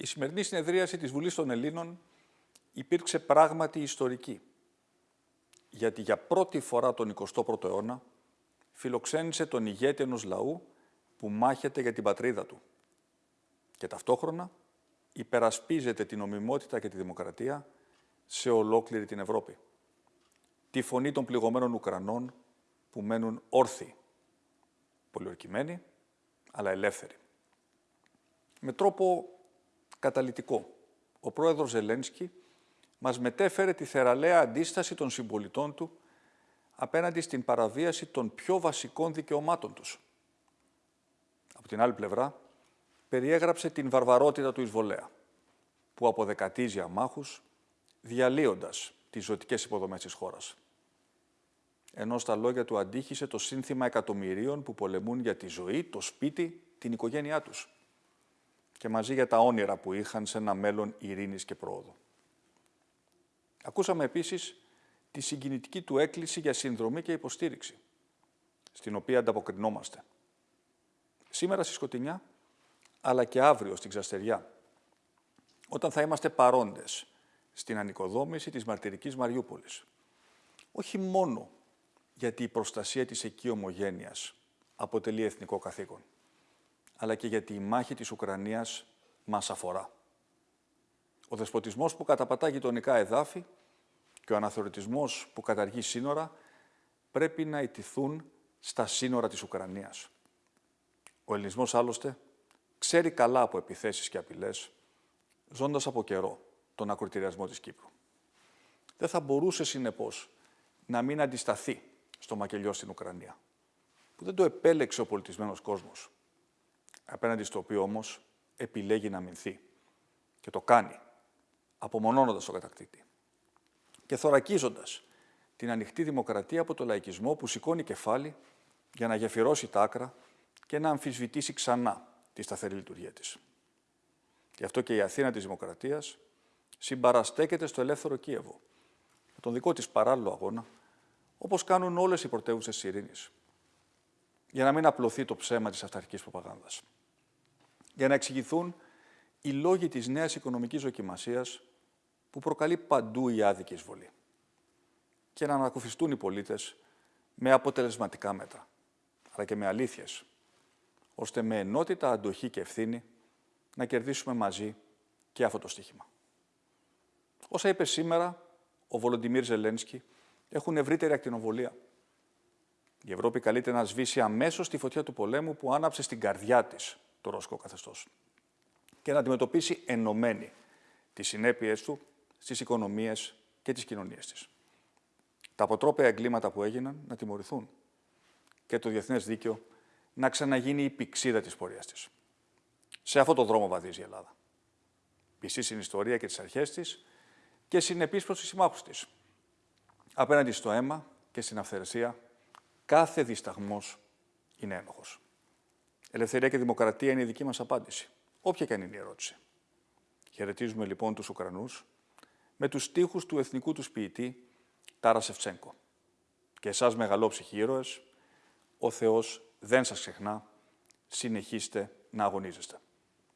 Η σημερινή συνεδρίαση της Βουλής των Ελλήνων υπήρξε πράγματι ιστορική, γιατί για πρώτη φορά τον 21ο αιώνα φιλοξένησε τον ηγέτη ενός λαού που μάχεται για την πατρίδα του και ταυτόχρονα υπερασπίζεται την ομιμότητα και τη δημοκρατία σε ολόκληρη την Ευρώπη. Τη φωνή των πληγωμένων Ουκρανών που μένουν όρθιοι, πολιορκημένοι, αλλά ελεύθεροι. Με τρόπο καταλητικό, ο πρόεδρος Ζελένσκι μας μετέφερε τη θεραλέα αντίσταση των συμπολιτών του απέναντι στην παραβίαση των πιο βασικών δικαιωμάτων τους. Από την άλλη πλευρά, περιέγραψε την βαρβαρότητα του εισβολέα, που αποδεκατίζει αμάχους, διαλύοντας τις ζωτικές υποδομές της χώρας. Ενώ στα λόγια του αντίχησε το σύνθημα εκατομμυρίων που πολεμούν για τη ζωή, το σπίτι, την οικογένειά τους και μαζί για τα όνειρα που είχαν σε ένα μέλλον ειρήνης και πρόοδου. Ακούσαμε επίσης τη συγκινητική του έκκληση για συνδρομή και υποστήριξη, στην οποία ανταποκρινόμαστε. Σήμερα στη Σκοτεινιά, αλλά και αύριο στην Ξαστεριά, όταν θα είμαστε παρόντες στην ανοικοδόμηση της μαρτυρικής Μαριούπολης. Όχι μόνο γιατί η προστασία της εκεί ομογένειας αποτελεί εθνικό καθήκον, αλλά και γιατί η μάχη της Ουκρανίας μας αφορά. Ο δεσποτισμός που καταπατά γειτονικά εδάφη και ο αναθεωρητισμός που καταργεί σύνορα πρέπει να ιτηθούν στα σύνορα της Ουκρανίας. Ο ελληνισμός άλλωστε ξέρει καλά από επιθέσεις και απειλές, ζώντας από καιρό τον ακροτηριασμό της Κύπρου. Δεν θα μπορούσε συνεπώς να μην αντισταθεί στο μακελιό στην Ουκρανία, που δεν το επέλεξε ο πολιτισμένος κόσμος, απέναντι στο οποίο όμως επιλέγει να μηνθεί και το κάνει, απομονώνοντας τον κατακτήτη και θωρακίζοντας την ανοιχτή δημοκρατία από το λαϊκισμό που σηκώνει κεφάλι για να γεφυρώσει τα άκρα και να αμφισβητήσει ξανά τη σταθερή λειτουργία της. Γι' αυτό και η Αθήνα της Δημοκρατίας συμπαραστέκεται στο ελεύθερο Κίεβο, με τον δικό της παράλληλο αγώνα, όπως κάνουν όλες οι πρωτεύουσες της ειρήνης, για να μην απλωθεί το ψέμα της αυταρχικής προπαγάνδας. Για να εξηγηθούν οι λόγοι της νέας οικονομικής δοκιμασίας που προκαλεί παντού η άδικη εισβολή και να ανακουφιστούν οι πολίτες με αποτελεσματικά μέτρα, αλλά και με αλήθειες, ώστε με ενότητα, αντοχή και ευθύνη να κερδίσουμε μαζί και αυτό το στοίχημα. Όσα είπε σήμερα ο Βολοντιμίρ Ζελένσκι έχουν ευρύτερη ακτινοβολία. Η Ευρώπη καλείται να σβήσει αμέσως τη φωτιά του πολέμου που άναψε στην καρδιά της το ρωσικό καθεστώς και να αντιμετωπίσει ενωμένη τις συνέπειες του στις οικονομίες και τις κοινωνίες της. Τα αποτρόπαια εγκλήματα που έγιναν να τιμωρηθούν και το διεθνές δίκαιο να ξαναγίνει η πηξίδα της πορείας της. Σε αυτό το δρόμο βαδίζει η Ελλάδα. Πιστή στην ιστορία και τις αρχές της και συνεπής προς τους συμμάχους της. Απέναντι στο αίμα και στην αυθαιρεσία, κάθε δισταγμός είναι ένοχος. Ελευθερία και δημοκρατία είναι η δική μας απάντηση, όποια και αν είναι η ερώτηση. Χαιρετίζουμε λοιπόν τους Ουκρανούς με τους στίχους του εθνικού τους ποιητή Τάρα Σεφτσέγκο. Και εσάς μεγαλόψυχοι ήρωες, ο Θεός δεν σας ξεχνά, συνεχίστε να αγωνίζεστε.